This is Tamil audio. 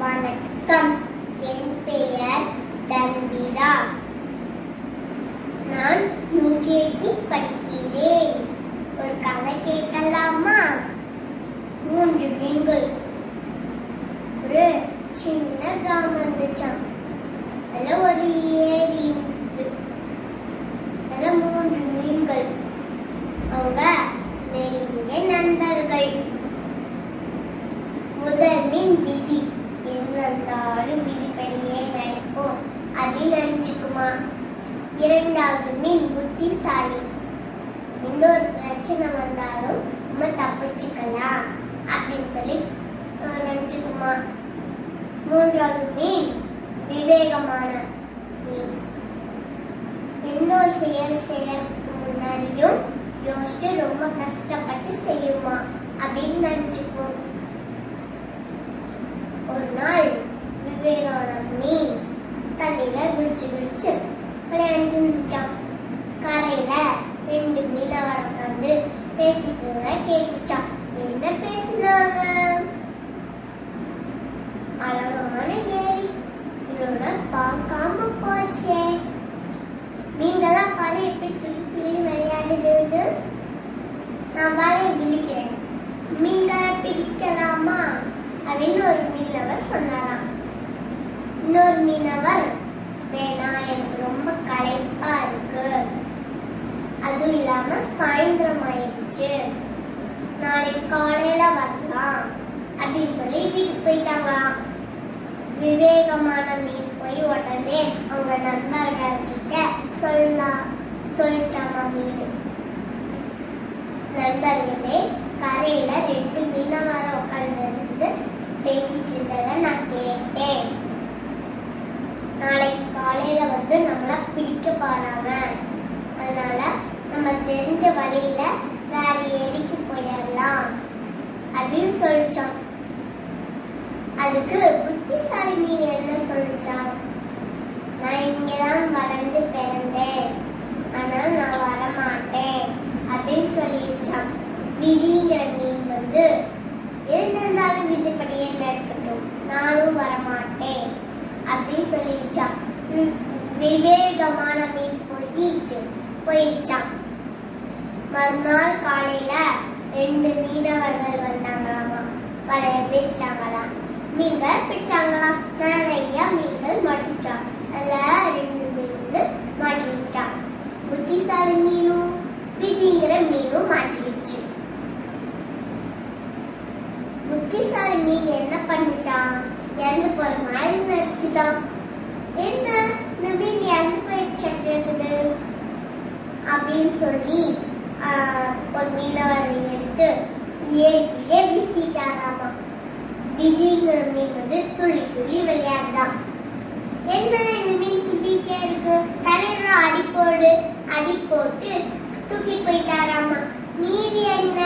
வணக்கம். என் பெயர் தன்விதா நான் யூகேஜி படிக்கிறேன். ஒரு கதை கேட்கலாமா? மூன்று பெண்கள். ஒரு சின்ன கிராமம் இருந்துச்சான் அதுல ஒரு ஏரி இருந்தது அதுல மூன்று மீன்கள் அவங்க நெருங்கிய நண்பர்கள் முதல் மீன் விதி என்னந்தாலும் விதிப்படியே நடக்கும் அப்படின்னு நினைச்சுக்குமா இரண்டாவது மீன் புத்திசாலி. எந்த ஒரு பிரச்சனை வந்தாலும் நம்ம தப்பிச்சுக்கலாம் அப்படின்னு சொல்லி அஹ், நினைச்சுக்குமா? மூன்றாவது மீன் விவேகமான மீன். எந்த ஒரு செயல் செய்யறதுக்கு முன்னாடியும் யோசிச்சு ரொம்ப கஷ்டப்பட்டு செய்யுமா அப்படின்னு நினைச்சுக்கும் ஒரு நாள் ரெண்டு மீனவர் உட்காந்து பேசிட்டு இருந்த கேட்டுச்சான் என்ன பேசினாங்க? அழகான ஏரி. இவ்வளோ பார்க்காம போச்சே. நீங்களாம் பாரு எப்படி துளி துளி விளையாடுதுன்னு நான் வலையை விழிக்கிறேன். மீன்களை பிடிக்கலாமா? அப்படின்னு ஒரு மீனவர் சொன்னாராம். இன்னொரு மீனவர் வேணாம் எனக்கு ரொம்ப களைப்பு. அதுவும் இல்லாம சாயந்தரம் ஆயிடுச்சு. நாளைக்கு காலையில வரலாம் அப்படின்னு சொல்லி வீட்டுக்கு போயிட்டாங்களாம். விவேகமான மீன் போய் உடனே அவங்க நண்பர்கள் கிட்ட சொல்லலாம் சொல்லிச்சாமா மீன். நண்பர்களே கரையில ரெண்டு மீனவர உட்கார்ந்து பேசிட்டு இருந்ததை நான் கேட்டேன். நாளைக்கு காலையில வந்து நம்மள பிடிக்க போறாங்க. அதனால நம்ம தெரிஞ்ச வழியில வேற ஏரிக்கு போயிடலாம் அப்படின்னு சொல்லிச்சான் அதுக்கு புத்திசாலி மீன் என்ன சொல்லிச்சான் நான் இங்கதான் வளர்ந்து பிறந்தேன். ஆனால் நான் வரமாட்டேன் அப்படின்னு சொல்லிருச்சான் விதிங்கிற மீன் வந்து எது நடந்தாலும் விதிப்படியே நடக்கட்டும் நானும் வரமாட்டேன் அப்படின்னு சொல்லிருச்சான் விவேகமான மீன் போயிடுச்சான் மறுநாள் காலையில ரெண்டு மீனவர்கள் வந்தாங்களாமா. வலைய பிரிச்சாங்களாம். மீன்கள் பிடிச்சாங்களாம் நிறைய மீன்கள் மாட்டிச்சான் அதுல ரெண்டு மீன் மாட்டிச்சான் புத்திசாலி மீனும் விதிங்கிற மீனும் மாட்டிடுச்சு புத்திசாலி மீன் என்ன பண்ணுச்சான் இறந்து போற மாதிரி நடிச்சுதான் என்ன? இந்த மீன் இறந்து போயிடுச்சு. சொல்லி ஆஹ், ஒரு மீனவரை எடுத்து ஏரிக்குள்ளே வீசிட்டாராமா? விதிங்கிற மீன் வந்து துள்ளி துள்ளி விளையாடுதான். என்ன இந்த மீன் துள்ளிட்டே இருக்கு? தலைவர் அடி போடு அடி போட்டு தூக்கி போயிட்டாராமா? நீதி என்ன?